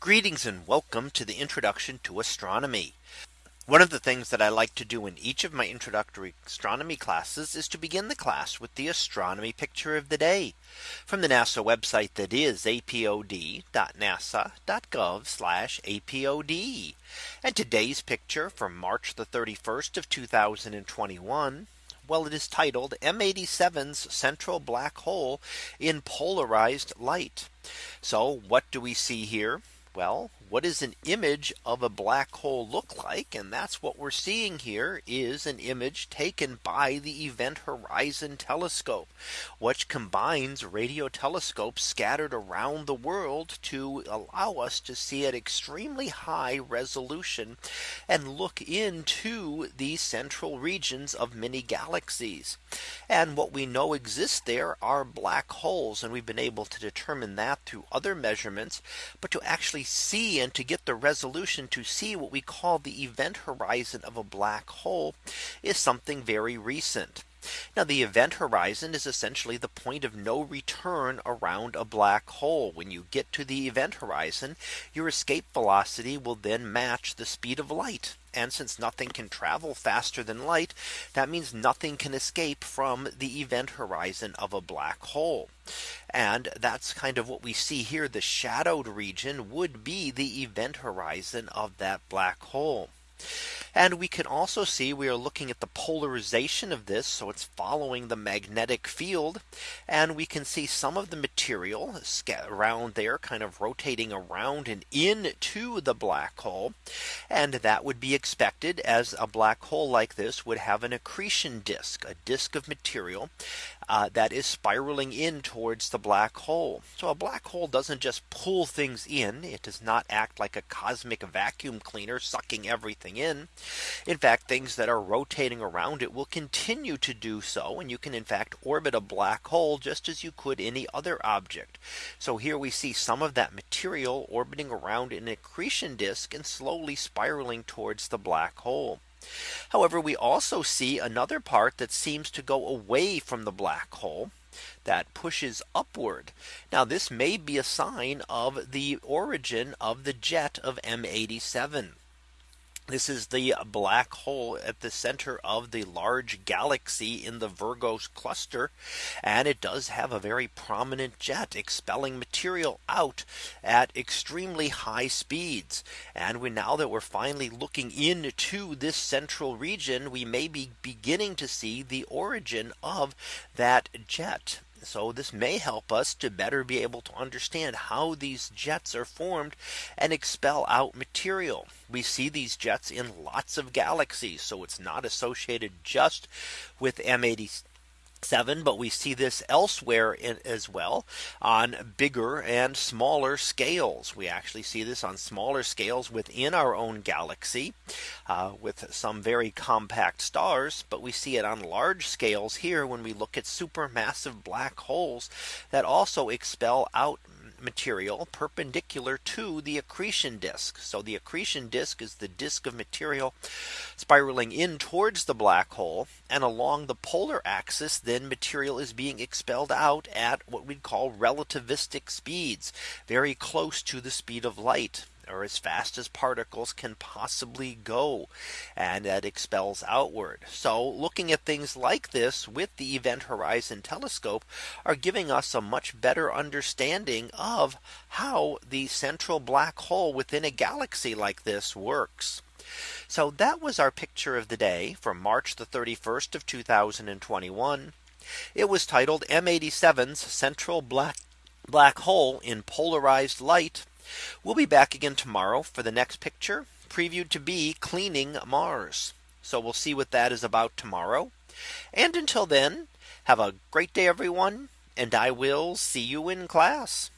Greetings and welcome to the introduction to astronomy. One of the things that I like to do in each of my introductory astronomy classes is to begin the class with the astronomy picture of the day from the NASA website that is apod.nasa.gov apod. And today's picture from March the 31st of 2021. Well, it is titled M87's central black hole in polarized light. So what do we see here? Well, what does an image of a black hole look like? And that's what we're seeing here is an image taken by the Event Horizon Telescope, which combines radio telescopes scattered around the world to allow us to see at extremely high resolution and look into the central regions of many galaxies. And what we know exists there are black holes. And we've been able to determine that through other measurements. But to actually see and to get the resolution to see what we call the event horizon of a black hole is something very recent. Now the event horizon is essentially the point of no return around a black hole. When you get to the event horizon, your escape velocity will then match the speed of light. And since nothing can travel faster than light, that means nothing can escape from the event horizon of a black hole. And that's kind of what we see here. The shadowed region would be the event horizon of that black hole. And we can also see we are looking at the polarization of this. So it's following the magnetic field. And we can see some of the material around there kind of rotating around and into the black hole. And that would be expected as a black hole like this would have an accretion disk, a disk of material uh, that is spiraling in towards the black hole. So a black hole doesn't just pull things in. It does not act like a cosmic vacuum cleaner sucking everything in. In fact, things that are rotating around it will continue to do so. And you can in fact orbit a black hole just as you could any other object. So here we see some of that material orbiting around an accretion disk and slowly spiraling towards the black hole. However, we also see another part that seems to go away from the black hole that pushes upward. Now this may be a sign of the origin of the jet of M87. This is the black hole at the center of the large galaxy in the Virgo cluster. And it does have a very prominent jet expelling material out at extremely high speeds. And we now that we're finally looking into this central region, we may be beginning to see the origin of that jet. So this may help us to better be able to understand how these jets are formed and expel out material. We see these jets in lots of galaxies. So it's not associated just with M80 seven, but we see this elsewhere in, as well on bigger and smaller scales. We actually see this on smaller scales within our own galaxy uh, with some very compact stars. But we see it on large scales here when we look at supermassive black holes that also expel out material perpendicular to the accretion disk. So the accretion disk is the disk of material spiraling in towards the black hole and along the polar axis then material is being expelled out at what we'd call relativistic speeds very close to the speed of light or as fast as particles can possibly go and that expels outward. So looking at things like this with the Event Horizon Telescope are giving us a much better understanding of how the central black hole within a galaxy like this works. So that was our picture of the day from March the 31st of 2021. It was titled M87's central black black hole in polarized light We'll be back again tomorrow for the next picture previewed to be cleaning Mars. So we'll see what that is about tomorrow. And until then, have a great day, everyone. And I will see you in class.